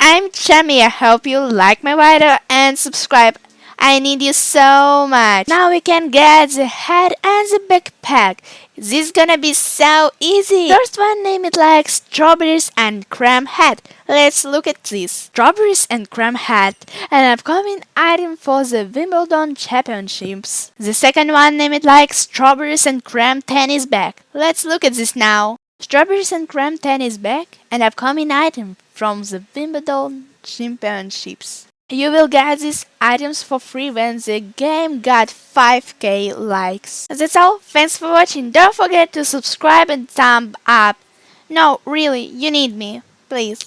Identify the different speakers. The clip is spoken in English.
Speaker 1: I'm Chami. I hope you like my video and subscribe. I need you so much. Now we can get the head and the backpack. This is gonna be so easy. First one name it like strawberries and cream head. Let's look at this. Strawberries and cream head. An upcoming item for the Wimbledon Championships. The second one name it like strawberries and cream tennis bag. Let's look at this now. Strawberries and cream tennis bag, an upcoming item from the Wimbledon Championships. You will get these items for free when the game got 5k likes. That's all, thanks for watching, don't forget to subscribe and thumb up. No, really, you need me, please.